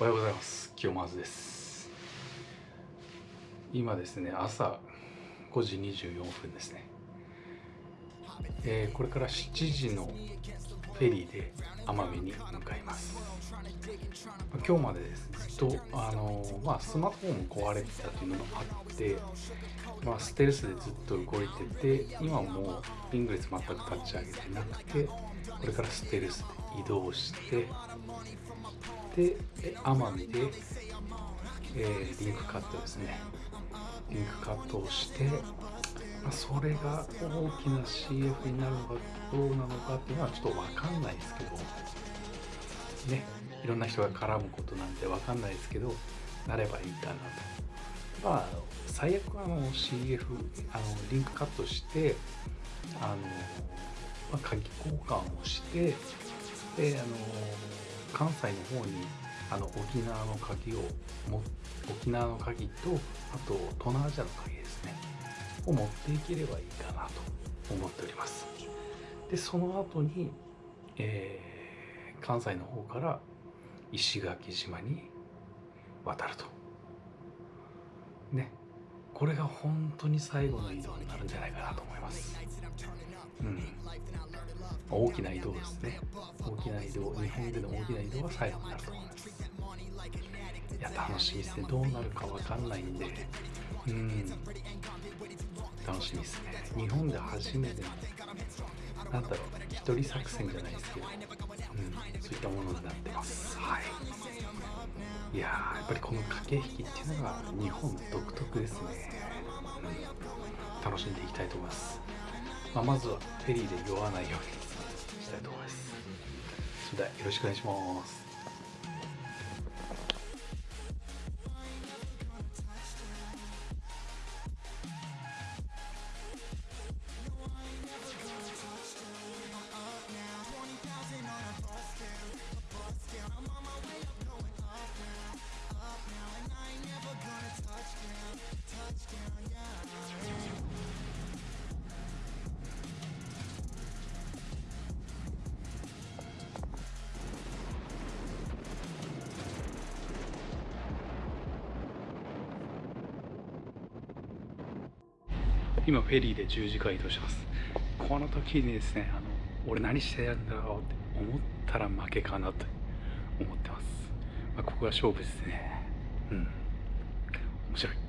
おはようございます。清松です。今ですね朝5時24分ですね、えー、これから7時のフェリーで奄美に向かいます。今日までですねずっとあのー、まあ、スマートフォンも壊れてたというのもあってまあ、ステルスでずっと動いてて今もうリングレス全く立ち上げてなくてこれからステルスで移動してで奄美で、えー、リンクカットですね。リンクカットをして、それが大きな CF になるのかどうなのかっていうのはちょっと分かんないですけどねいろんな人が絡むことなんて分かんないですけどなればいいかなと。まあ最悪あの CF あのリンクカットしてあの、まあ、鍵交換をしてであの関西の方にあの沖縄の鍵をも沖縄の鍵とあと東南アジアの鍵ですね。を持っていければいいかなと思っております。でその後に、えー、関西の方から石垣島に渡ると。ね。これが本当に最後の移動になるんじゃないかなと思います。うん。大きな移動ですね大きな移動日本での大きな移動は最後になると思いますいや楽しみですねどうなるかわかんないんでうん楽しみですね日本で初めてのなんだろう一人作戦じゃないですけど、うん、そういったものになってます。はい。いややっぱりこの駆け引きっていうのが日本独特ですね、うん、楽しんでいきたいと思います、まあ、まずはフェリーで酔わないように。したいと思います。それではよろしくお願いします。今フェリーで10時間移動します。この時にですねあの俺何してやんだろうって思ったら負けかなと思ってます、まあ、ここが勝負ですね。うん。面白い。